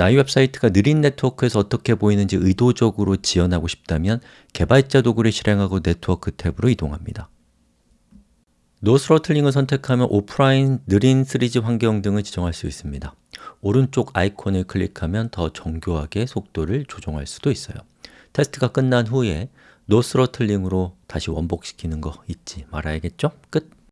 내 웹사이트가 느린 네트워크에서 어떻게 보이는지 의도적으로 지연하고 싶다면 개발자 도구를 실행하고 네트워크 tab으로 이동합니다. no throttling을 선택하면 오프라인, 느린 3G 환경 등을 지정할 수 있습니다. 오른쪽 아이콘을 클릭하면 더 정교하게 속도를 조정할 수도 있어요. 테스트가 끝난 후에 no throttling으로 다시 원복시키는 거 잊지 말아야겠죠? 끝!